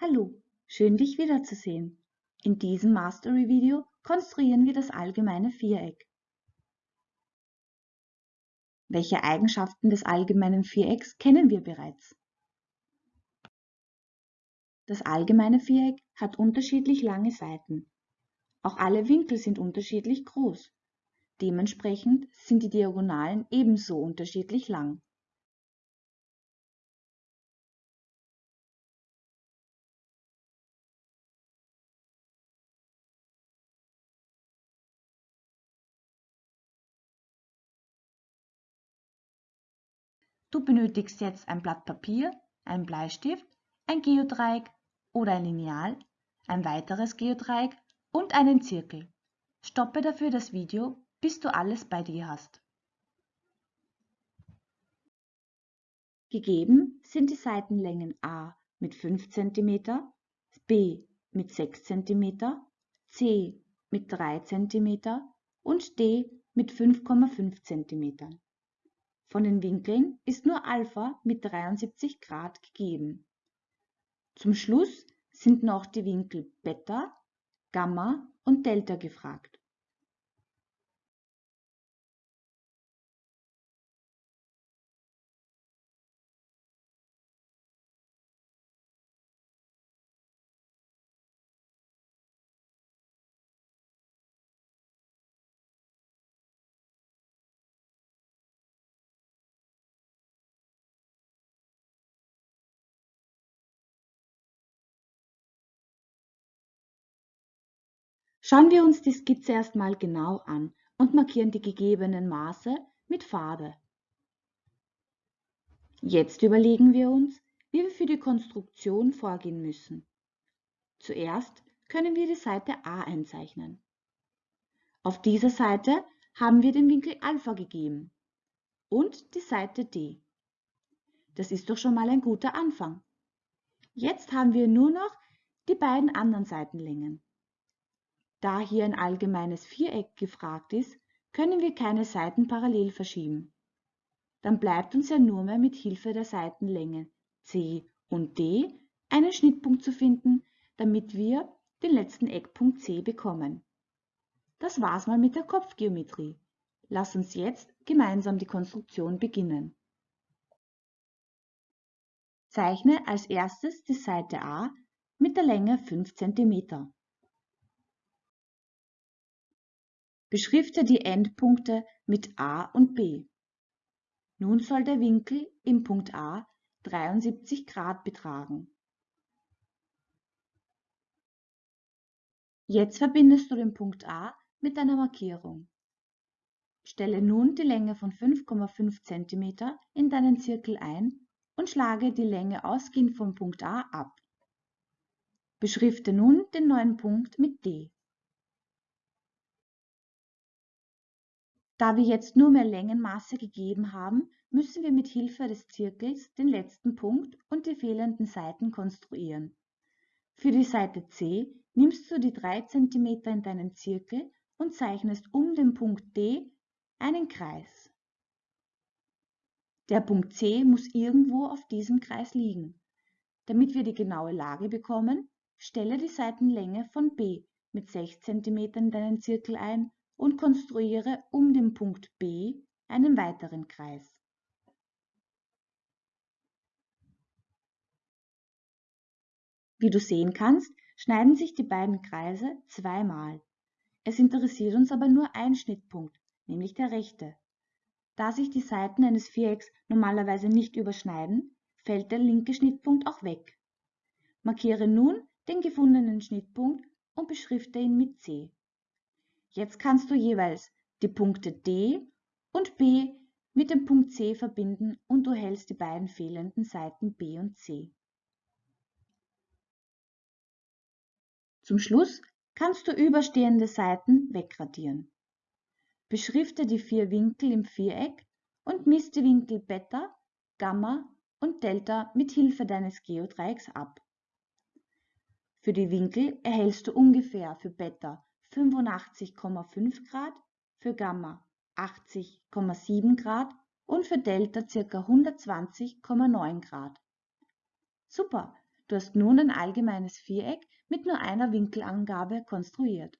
Hallo, schön dich wiederzusehen. In diesem Mastery-Video konstruieren wir das allgemeine Viereck. Welche Eigenschaften des allgemeinen Vierecks kennen wir bereits? Das allgemeine Viereck hat unterschiedlich lange Seiten. Auch alle Winkel sind unterschiedlich groß. Dementsprechend sind die Diagonalen ebenso unterschiedlich lang. Du benötigst jetzt ein Blatt Papier, einen Bleistift, ein Geodreieck oder ein Lineal, ein weiteres Geodreieck und einen Zirkel. Stoppe dafür das Video, bis du alles bei dir hast. Gegeben sind die Seitenlängen A mit 5 cm, B mit 6 cm, C mit 3 cm und D mit 5,5 cm. Von den Winkeln ist nur Alpha mit 73 Grad gegeben. Zum Schluss sind noch die Winkel Beta, Gamma und Delta gefragt. Schauen wir uns die Skizze erstmal genau an und markieren die gegebenen Maße mit Farbe. Jetzt überlegen wir uns, wie wir für die Konstruktion vorgehen müssen. Zuerst können wir die Seite A einzeichnen. Auf dieser Seite haben wir den Winkel Alpha gegeben und die Seite D. Das ist doch schon mal ein guter Anfang. Jetzt haben wir nur noch die beiden anderen Seitenlängen. Da hier ein allgemeines Viereck gefragt ist, können wir keine Seiten parallel verschieben. Dann bleibt uns ja nur mehr mit Hilfe der Seitenlänge C und D einen Schnittpunkt zu finden, damit wir den letzten Eckpunkt C bekommen. Das war's mal mit der Kopfgeometrie. Lass uns jetzt gemeinsam die Konstruktion beginnen. Zeichne als erstes die Seite A mit der Länge 5 cm. Beschrifte die Endpunkte mit A und B. Nun soll der Winkel im Punkt A 73 Grad betragen. Jetzt verbindest du den Punkt A mit einer Markierung. Stelle nun die Länge von 5,5 cm in deinen Zirkel ein und schlage die Länge ausgehend vom Punkt A ab. Beschrifte nun den neuen Punkt mit D. Da wir jetzt nur mehr Längenmaße gegeben haben, müssen wir mit Hilfe des Zirkels den letzten Punkt und die fehlenden Seiten konstruieren. Für die Seite C nimmst du die 3 cm in deinen Zirkel und zeichnest um den Punkt D einen Kreis. Der Punkt C muss irgendwo auf diesem Kreis liegen. Damit wir die genaue Lage bekommen, stelle die Seitenlänge von B mit 6 cm in deinen Zirkel ein und konstruiere um den Punkt B einen weiteren Kreis. Wie du sehen kannst, schneiden sich die beiden Kreise zweimal. Es interessiert uns aber nur ein Schnittpunkt, nämlich der rechte. Da sich die Seiten eines Vierecks normalerweise nicht überschneiden, fällt der linke Schnittpunkt auch weg. Markiere nun den gefundenen Schnittpunkt und beschrifte ihn mit C. Jetzt kannst du jeweils die Punkte D und B mit dem Punkt C verbinden und du hältst die beiden fehlenden Seiten B und C. Zum Schluss kannst du überstehende Seiten wegradieren. Beschrifte die vier Winkel im Viereck und misst die Winkel Beta, Gamma und Delta mit Hilfe deines Geodreiecks ab. Für die Winkel erhältst du ungefähr für Beta 85,5 Grad, für Gamma 80,7 Grad und für Delta ca. 120,9 Grad. Super, Du hast nun ein allgemeines Viereck mit nur einer Winkelangabe konstruiert.